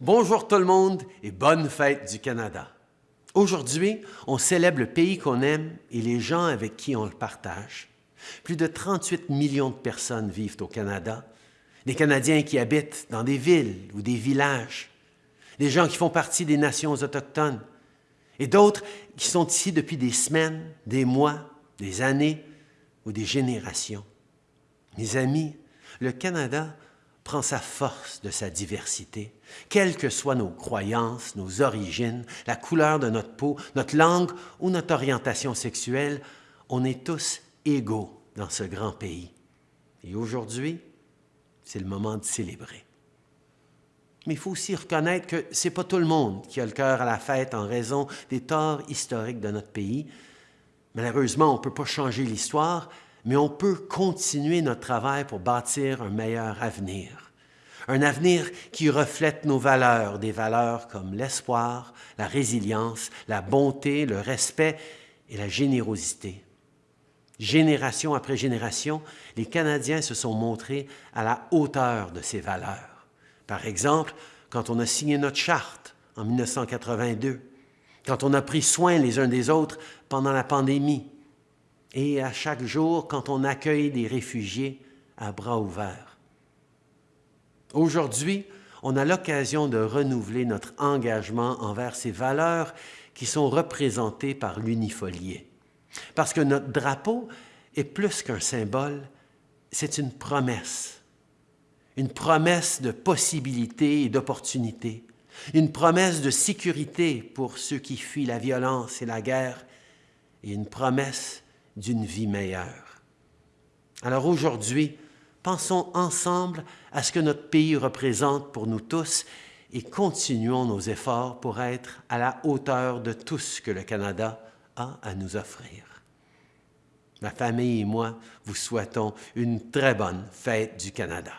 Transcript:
Bonjour tout le monde et bonne fête du Canada. Aujourd'hui, on célèbre le pays qu'on aime et les gens avec qui on le partage. Plus de 38 millions de personnes vivent au Canada, des Canadiens qui habitent dans des villes ou des villages, des gens qui font partie des nations autochtones et d'autres qui sont ici depuis des semaines, des mois, des années ou des générations. Mes amis, le Canada prend sa force de sa diversité, quelles que soient nos croyances, nos origines, la couleur de notre peau, notre langue ou notre orientation sexuelle, on est tous égaux dans ce grand pays. Et aujourd'hui, c'est le moment de célébrer. Mais il faut aussi reconnaître que ce n'est pas tout le monde qui a le cœur à la fête en raison des torts historiques de notre pays. Malheureusement, on ne peut pas changer l'histoire, mais on peut continuer notre travail pour bâtir un meilleur avenir. Un avenir qui reflète nos valeurs, des valeurs comme l'espoir, la résilience, la bonté, le respect et la générosité. Génération après génération, les Canadiens se sont montrés à la hauteur de ces valeurs. Par exemple, quand on a signé notre charte en 1982, quand on a pris soin les uns des autres pendant la pandémie, et à chaque jour quand on accueille des réfugiés à bras ouverts. Aujourd'hui, on a l'occasion de renouveler notre engagement envers ces valeurs qui sont représentées par l'unifolié. Parce que notre drapeau est plus qu'un symbole, c'est une promesse. Une promesse de possibilités et d'opportunités. Une promesse de sécurité pour ceux qui fuient la violence et la guerre. Et une promesse d'une vie meilleure. Alors aujourd'hui, pensons ensemble à ce que notre pays représente pour nous tous et continuons nos efforts pour être à la hauteur de tout ce que le Canada a à nous offrir. Ma famille et moi vous souhaitons une très bonne fête du Canada.